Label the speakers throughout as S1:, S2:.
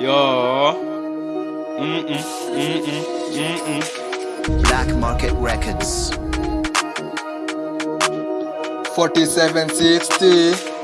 S1: Yo. Mm-mm, mm-mm, mm-mm.
S2: Black Market Records.
S3: 4760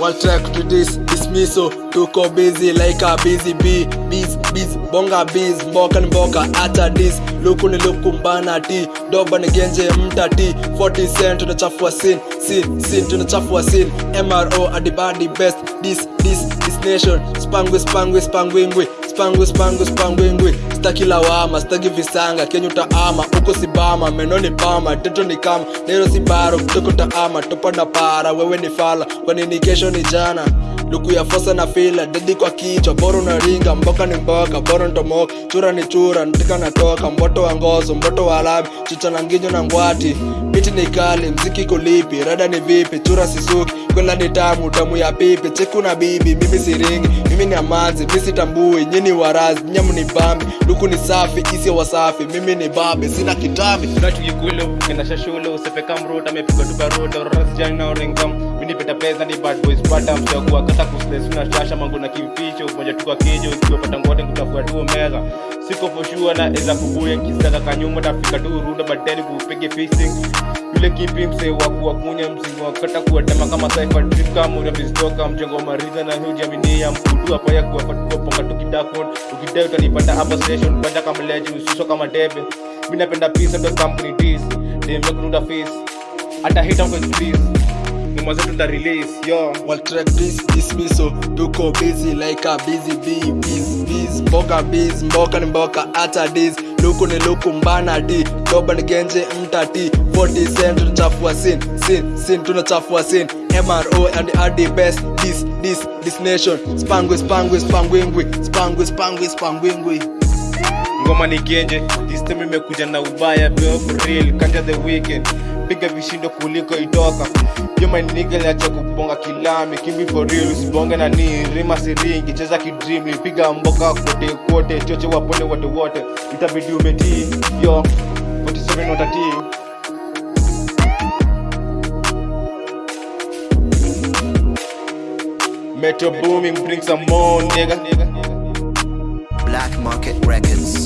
S3: One track to this dismissal. Tuko busy like a busy bee. Bees bees bonga bees. Mboka ni mboka hata dis. Luku ni luku mbana ti. Doba ni genje mtati 40 cent tunachafua sin sin sin tunachafua sin. MRO adibadi best. This this this nation. Spangwe spangwe spangwingwe spangwe spangwe spangwingwe staki lawama staki visanga. Kenyu taama uko sibama meno ni pama teto ni kama. Nero sibaro kutoka taama topa na para wewe ni fala. Kwa nini kesho ni jana? Luku ya fosa na fila dedi kwa kichwa. Bora unaringa mboka ni mboka bora ntomoka. Chura ni chura ntika natoka mboto wa ngozo mboto wa lami chicha na nginyo na ngwati. Miti ni kali mziki kulipi rada ni vipi? Chura sisuki kwela ni tamu tamu ya pipi cheku na bibi mimi siringi. Mimi ni amazi mimi sitambui nyini warazi nyamu ni bambi. Luku ni safi isi wasafi mimi ni babi sina kitambi.
S1: Tunachukikulo kendasha shule usepeka mruta amepigwa tu rasijani na orengam minipeta pesa ni bad boys pata mchagua kata kusles unashasha mangu na kimficho moja tu kwa kijo ukiwapata ngote kutafua tu meza. Siko foshua na eza kubuya kisaka kanyuma tafika tu runda badeni kupige facing yule kipi msee wa kuwakunya mzigo wa kata kuwatema kama cypher trip kama unavistoka mjengo wa mariza na huji aminia mkudu hapa ya kuwafatua ponga tukidakon ukidai utanipata hapa station banda kama leji ususo kama debe. Mi napenda and the company dis. Demekunuda face hata hita please ngoma zetu nda release yo.
S3: While track this dismissal tuko busy like a busy bee. Bees bees mboka bees mboka ni mboka hata this luku ni luku mbana di. Doba ni genje mtati 40 cent tunachafua sin sin sin tunachafua sin. MRO and RD best this this this nation. Spangwe spangwe spangwingwi spangwe spangwe spangwingwi.
S1: Ngoma ni genje this time imekuja na ubaya bro for real kanja the weekend piga vishindo kuliko my nigga liacha kubonga kilami. Kimbi for real usibonge na ni. Rima siringi cheza kidream. Piga mboka kote kote choche wapone wote wote. Itabidi umetii yo. 47 watatii Metro booming, bring some more, nigga.
S2: Black Market Records.